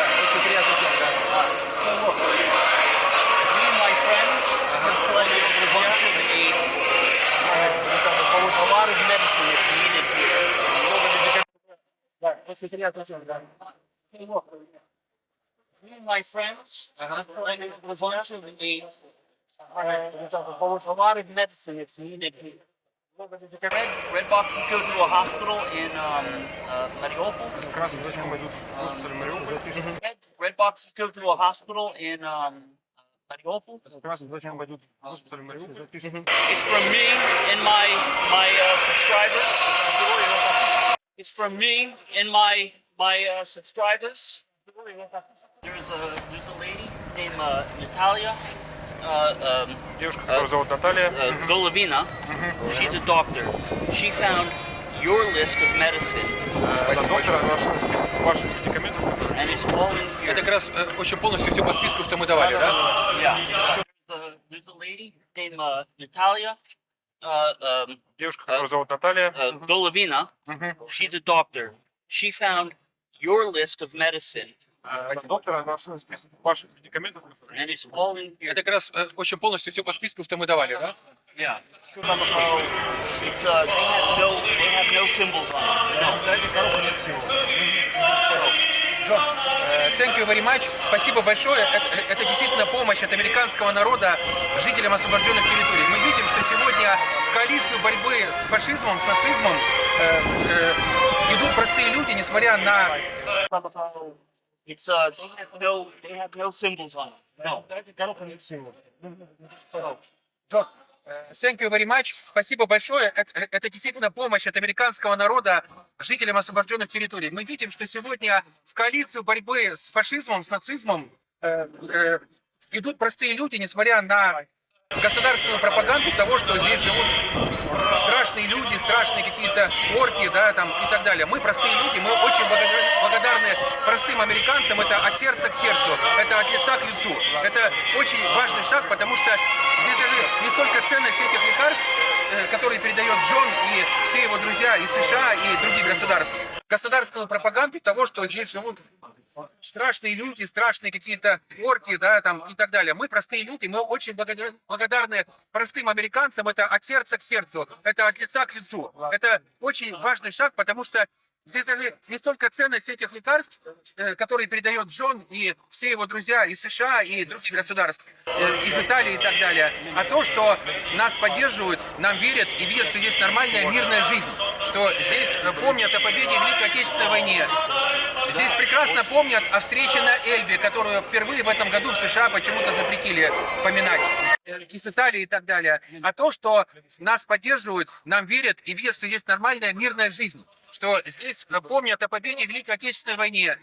We, me and my friends are playing a. A lot of medicine is needed here. Hey, look. My friends a bunch of aid. A lot of medicine is needed here. Red, red boxes go to a hospital in um, uh, Mariupol. Красный зачем идут в госпиталь Мариуполь? Red, red boxes go to a hospital in um, Mariupol. Красный зачем идут в госпиталь Мариуполь? It's from me and my my uh, subscribers. It's from me and my my uh, subscribers. There's a there's a lady named uh, Natalia uh, um, Девушка, которую зовут Наталья. uh, Golovina. She's a doctor. She found your list of medicine, Это here. Это как раз э, очень полностью все по списку, что мы давали, да? Yeah. There's a, there's a lady named uh, Natalia uh, um, Девушка, которую зовут Наталья. uh, Golovina. She's a doctor. She found your list of medicine, Это here. Это как раз э, очень полностью все по списку, что мы давали, да? Yeah. It's uh, they have no no symbols on it. No. Джон, э, thank you very much. Спасибо большое. Это, это действительно помощь от американского народа жителям освобожденных территорий. Мы видим, что сегодня в коалицию борьбы с фашизмом, с нацизмом э, э, идут простые люди, несмотря на... It's uh, they have no they have no symbols on it. No. Джон, э, thank you very much. Спасибо большое. Это, это действительно помощь от американского народа жителям освобожденных территорий. Мы видим, что сегодня в коалицию борьбы с фашизмом, с нацизмом э, э, идут простые люди, несмотря на государственную пропаганду того, что здесь живут страшные люди, страшные какие-то орки, да, там и так далее. Мы простые люди, мы очень благодарны, простым американцам. Это от сердца к сердцу, это от лица к лицу. Это очень важный шаг, потому что здесь даже не столько э, которые передает Джон и все его друзья из США и других государств, государственную пропаганду того, что здесь живут страшные люди, страшные какие-то орки, да, там и так далее. Мы простые люди, мы очень благодарны простым американцам. Это от сердца к сердцу, это от лица к лицу. Это очень важный шаг, потому что здесь даже не столько ценность этих лекарств, э, которые передает Джон и все его друзья из США и других государств, э, из Италии и так далее, а то, что нас поддерживают, нам верят и видят, что здесь нормальная мирная жизнь, что здесь э, помнят о победе в Великой Отечественной войне, Здесь прекрасно помнят о встрече на Эльбе, которую впервые в этом году в США почему-то запретили поминать. Из Италии и так далее. А то, что нас поддерживают, нам верят и видят, что здесь нормальная мирная жизнь. Что здесь э, помнят о победе в Великой Отечественной войне.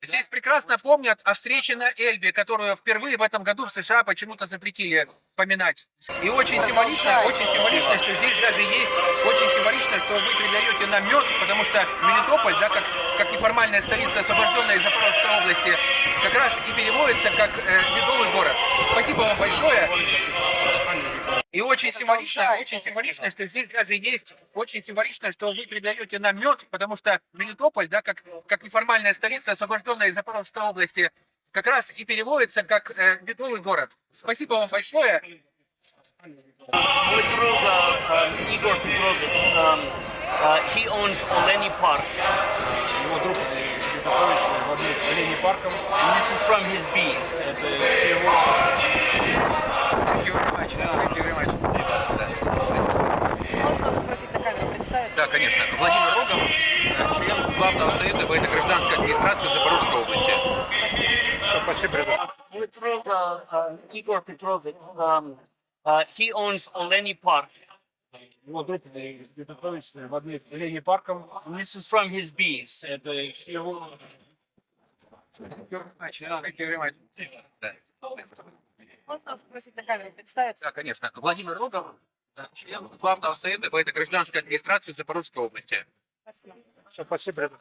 Здесь прекрасно помнят о встрече на Эльбе, которую впервые в этом году в США почему-то запретили поминать. И очень символично, очень символично, что здесь даже есть, очень символично, что вы передаете нам мед, потому что Мелитополь, да, как, как неформальная столица, освобожденная из Запорожской области, как раз и переводится как э, медовый город. Спасибо вам большое. И очень символично, очень символично, что здесь даже есть, очень символично, что вы передаете нам мед, потому что Мелитополь, да, как, как неформальная столица, освобожденная из Запорожской области, как раз и переводится как э, медовый город. Спасибо вам большое. Мой друг um, Igor Petrovich, um, uh, he owns Oleni Park. Его друг Петрович владеет оленей парком. And this is from his bees. Это его Thank you very much. Thank you very much. Можно спросить на камеру представиться? Да, конечно. Владимир Рогов, член главного совета военно-гражданской администрации Запорожской области. Все, спасибо, ребята. Мой друг uh, uh, Igor Petrovich, um, uh, he owns Oleni Park. Его друг Петрович владеет оленей парком. This is from his bees. Это его Thank you very much. Thank you very much. Можно спросить на камеру представиться? Да, конечно. Владимир Рогов, член главного совета военно-гражданской администрации Запорожской области. Спасибо. Все, спасибо.